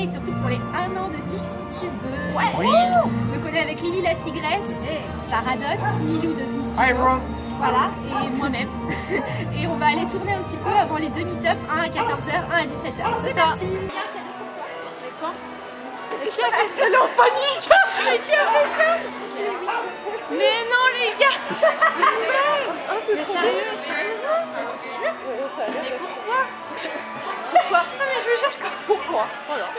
et surtout pour les 1 an de ViciTube. Ouais. Oui. Donc on est avec Lily la tigresse, et Sarah Milou de Toon Studio. Hi everyone. Voilà, et moi-même. et on va aller tourner un petit peu avant les demi top un à 14h, 1 à 17h. C'est parti. mais qui a fait ça en panique? Mais qui a fait ça? Mais non les gars! C'est une blague Mais sérieux, sérieux Mais pourquoi? Pour toi. Voilà. Ah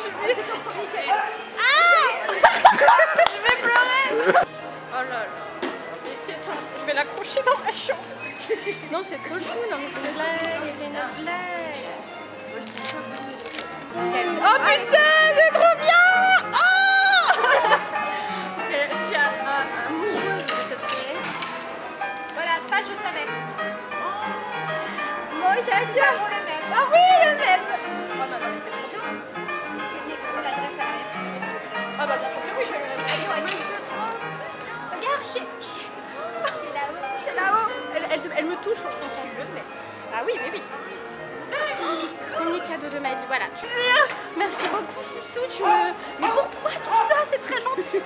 Je vais pleurer Oh là là. Mais c'est ton... Je vais l'accrocher dans ma chambre. Non c'est trop chou, non mais c'est une blague, c'est une blague. Oh putain, c'est trop bien Oh Parce que je suis am- am- amoureuse de cette série. Voilà, ça je savais. Moi j'adore. Ah oui, le même elle, me touche au sensible, mais... Ah oui, oui, oui. Premier cadeau de ma vie, voilà. Tu Merci beaucoup Sissou, tu me... Mais pourquoi tout ça? C'est très gentil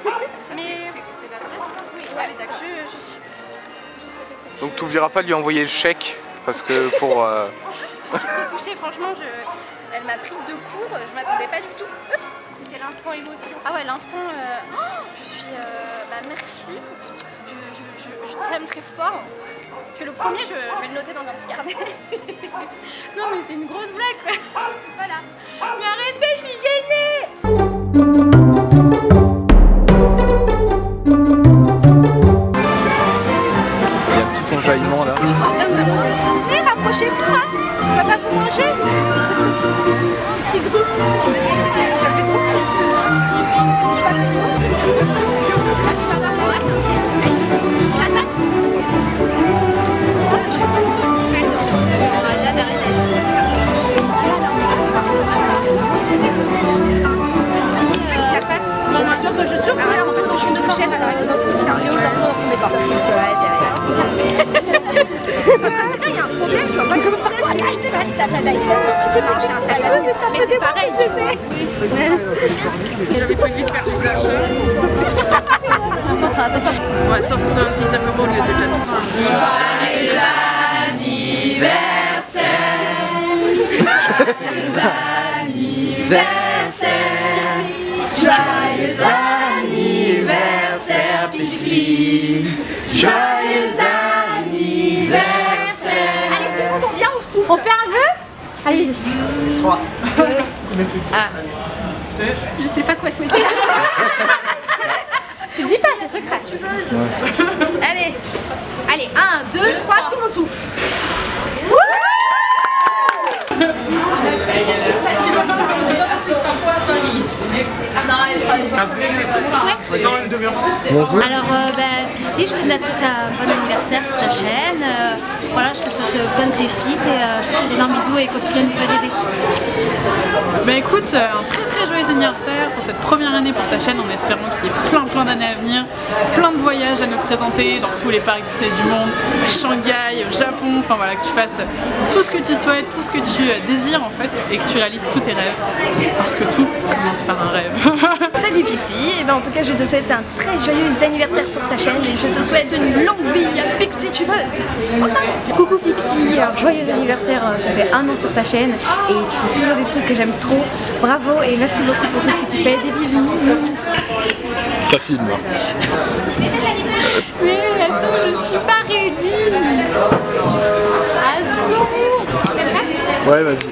Mais... C'est l'adresse Oui, Ouais, je, je suis... Donc tu n'oublieras pas de lui envoyer le chèque parce que pour. euh, Je suis trop touchée, franchement, je... elle m'a pris de court, je m'attendais pas du tout. Oups C'était l'instant émotion. Ah ouais, l'instant, euh, oh, je suis... euh, bah merci, je, je, je, je t'aime très fort. Tu es le premier, je, je vais le noter dans un petit carnet. non mais c'est une grosse blague quoi. Voilà. Mais arrêtez, je suis gênée J'ai prévu de faire des achats. Ouais, 179 euros au lieu de 400. Allez, tout le monde, on vient, on souffle. On fait un vœu? Allez-y. 3. Ah. Je sais pas quoi souhaiter. Je te dis pas, c'est sûr que ça. Tu veux. Allez. Allez, 1, 2, 3, tout le monde souffle. Alors, euh, bah, Pixie, je te souhaite un bon anniversaire pour ta chaîne. Euh, voilà, je te souhaite euh, plein de réussite et euh, je te fais d'énormes bisous et continue à nous faire rêver. Bah écoute, euh, un très très joyeux anniversaire pour cette première année pour ta chaîne en espérant qu'il y ait plein plein d'années à venir, plein de voyages à nous présenter dans tous les parcs Disney du monde, à Shanghai, au Japon, enfin voilà, que tu fasses tout ce que tu souhaites, tout ce que tu désires en fait et que tu réalises tous tes rêves parce que tout commence par un rêve. Salut Pixie, et ben en tout cas je te souhaite un très joyeux anniversaire pour ta chaîne et je te souhaite une longue vie à Pixie Tubeuse. Coucou Pixie, alors joyeux anniversaire, euh, ça fait un an sur ta chaîne et tu fais toujours des trucs que j'aime trop. Bravo et merci beaucoup pour tout ce que tu fais, des bisous. Ça filme. Mais attends, je suis pas ready Attends Ouais, vas-y.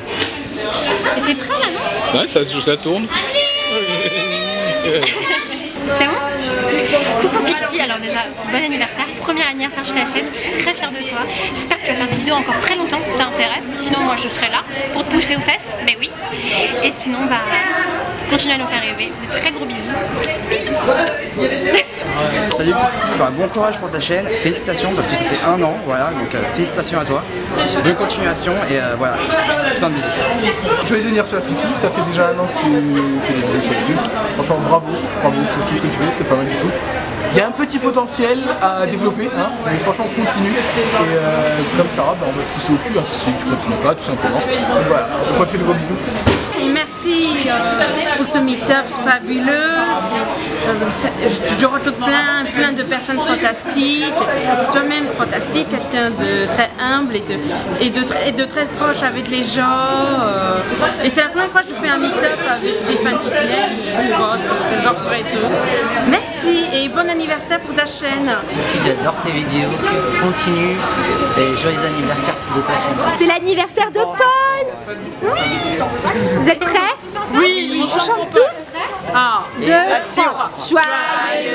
Et t'es prêt là non? Ouais, ça, ça tourne. C'est bon Coucou Pixie, alors déjà, bon anniversaire, premier anniversaire sur ta chaîne, je suis très fière de toi. J'espère que tu vas faire des vidéos encore très longtemps, t'as intérêt. Sinon, moi je serai là pour te pousser aux fesses, mais oui. Et sinon, bah, continue à nous faire rêver. De très gros bisous. Bisous Salut Pixie, bah, bon courage pour ta chaîne, félicitations parce que ça fait un an, voilà, donc euh, félicitations à toi, bonne continuation et euh, voilà, plein de bisous. Joyeux anniversaire Pixie, ça fait déjà un an que tu fais des vidéos sur YouTube. Franchement bravo, bravo pour tout ce que tu fais, c'est pas mal du tout. Il y a un petit potentiel à développer, hein, mais franchement continue. Et euh, comme Sarah, bah, on va te pousser au cul hein, si tu continues pas tout simplement. Donc voilà, on continue de gros bisous. Merci euh, pour ce meet-up fabuleux. Euh, je, retrouve plein, plein de personnes fantastiques. Toi-même fantastique, quelqu'un de très humble et de, et de, très, et de très proche avec les gens. Et c'est la première fois que je fais un meet-up avec des fans Disney. Je pense j'en ferai d'autres. Merci et bon anniversaire pour ta chaîne. Si j'adore tes vidéos, continue et joyeux anniversaire de ta chaîne. C'est l'anniversaire de Paul Vous êtes prêts? Oui, On chante tous? Ah, Deux, trois. Joyeux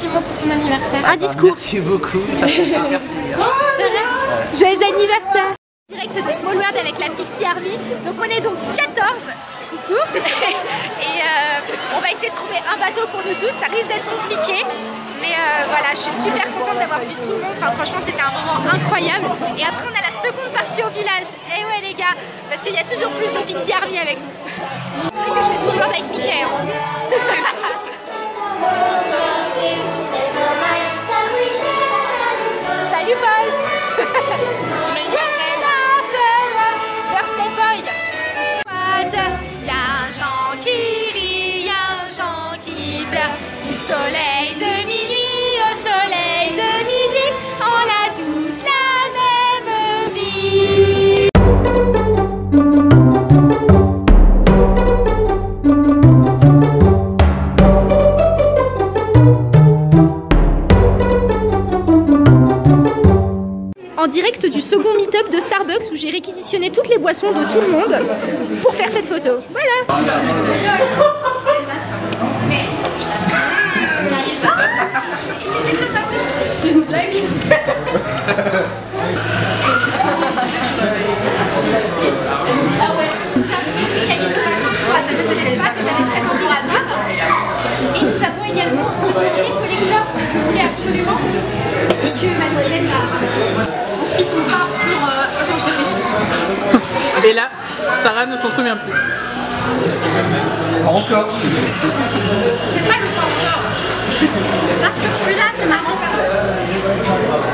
petit mot, pour ton anniversaire. Un discours Merci beaucoup, ça fait super plaisir. Joyeux anniversaire Direct de Small World avec la Pixie Army. Donc on est donc 14. Coucou Et euh, on va essayer de trouver un bateau pour nous tous. Ça risque d'être compliqué. Mais euh, voilà, je suis super contente d'avoir vu tout le monde. Enfin franchement c'était un moment incroyable. Et après on a la seconde partie au village. Et ouais les gars, parce qu'il y a toujours plus de Pixie Army avec nous. Je fais Small World avec Mickey. hein. Du second meet-up de Starbucks où j'ai réquisitionné toutes les boissons de tout le monde pour faire cette photo. Voilà. Et là, Sarah ne s'en souvient plus. Encore J'ai pas le temps encore. Part sur celui-là, c'est marrant.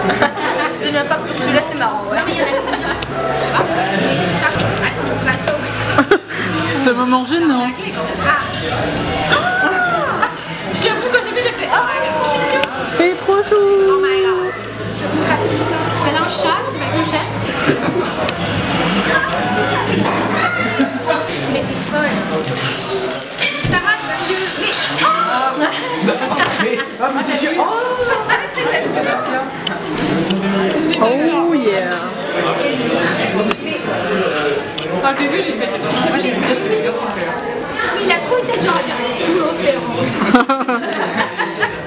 Je viens part sur celui-là, c'est marrant. Ouais. Non, mais il y Ah, t'as vu, j'ai fait. Mais il a trop une tête genre à dire sous l'océan.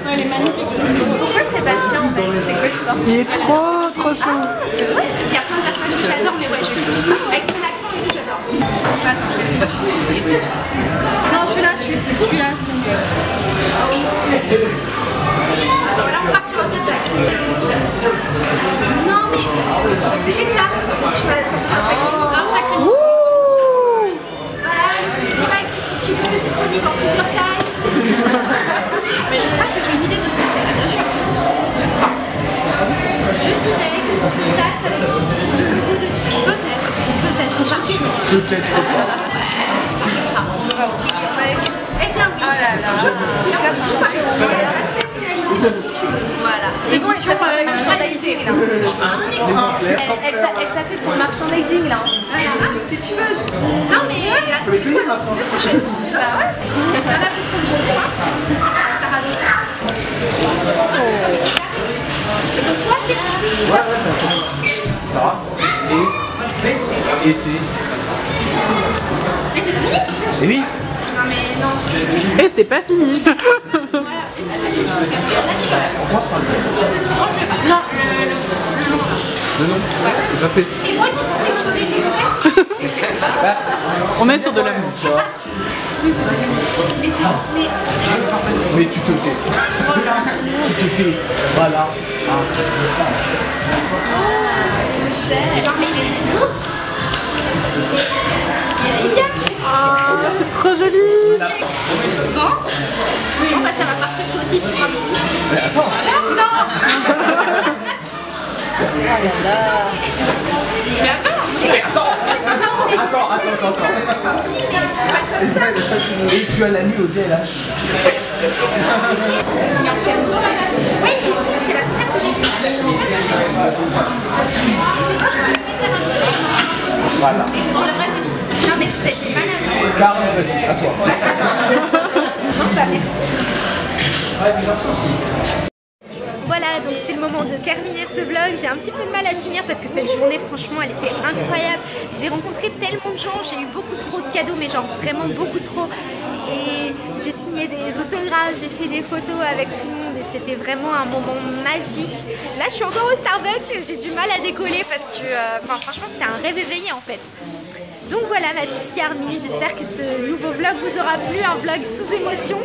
non, il est magnifique. Pourquoi Sébastien en fait C'est quoi l'histoire Il est trop trop chaud. C'est vrai Il y a plein de personnages que j'adore, mais ouais, je suis Avec son accent et tout, j'adore. Attends, je réfléchis. Non, celui-là, celui- celui-là, celui-là. Non, mais c'était ça. Tu vas sortir un sacré. Un sacré. Voilà, c'est vrai que si tu veux, disponible en plusieurs tailles. mais je crois que j'ai une idée de ce que c'est, bien sûr. Je crois. Je dirais que c'est une tasse avec un petit logo dessus. Peut-être, peut-être, sur. Peut-être pas. Eh bien oui. Oh là là. Euh, merchandising là. Elle, t'a elle t'a fait ton merchandising là. Voilà, si tu veux. Non mais attends, Tu vas payer maintenant prochaine. Bah ouais. Voilà pour ton biscuit. Sarah Lopez. Et donc toi c'est Ouais, ouais, t'as Sarah Et? Et c'est? Mais c'est fini? Et oui Non mais non. Et c'est pas fini. Voilà. Et ça t'a fait Non, le, le, le nom. Le nom Tout à fait. Et moi qui pensais que je détestais. On est sur de l'amour. Mais, mais, mais Mais tu te tais. Tu te tais. Voilà. Ah. Non mais il est trop beau. Ah, c'est trop joli Mais attends Attends, attends, attends, attends Si mais pas comme ça Et tu as la nuit au DLH Oui j'ai vu, c'est la première que j'ai vue. C'est quoi, je peux te faire un bisou Voilà. Non mais vous êtes malade. Carrément, vas-y, à toi. Non bah merci. Le de terminer ce vlog. J'ai un petit peu de mal à finir parce que cette journée, franchement, elle était incroyable. J'ai rencontré tellement de gens, j'ai eu beaucoup trop de cadeaux, mais genre vraiment beaucoup trop. Et j'ai signé des autographes, j'ai fait des photos avec tout le monde et c'était vraiment un moment magique. Là, je suis encore au Starbucks et j'ai du mal à décoller parce que, euh, enfin, franchement, c'était un rêve éveillé en fait. Donc voilà ma Pixie Army, j'espère que ce nouveau vlog vous aura plu, un vlog sous émotion,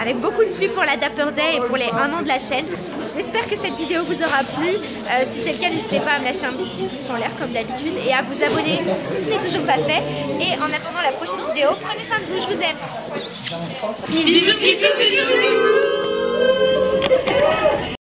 avec beaucoup de pluie pour la Dapper Day et pour les 1 an de la chaîne. J'espère que cette vidéo vous aura plu, Euh, si c'est le cas n'hésitez pas à me lâcher un petit pouce en l'air comme d'habitude et à vous abonner si ce n'est toujours pas fait. Et en attendant la prochaine vidéo, prenez soin de vous, je vous aime. Bisous, bisous, bisous, bisous.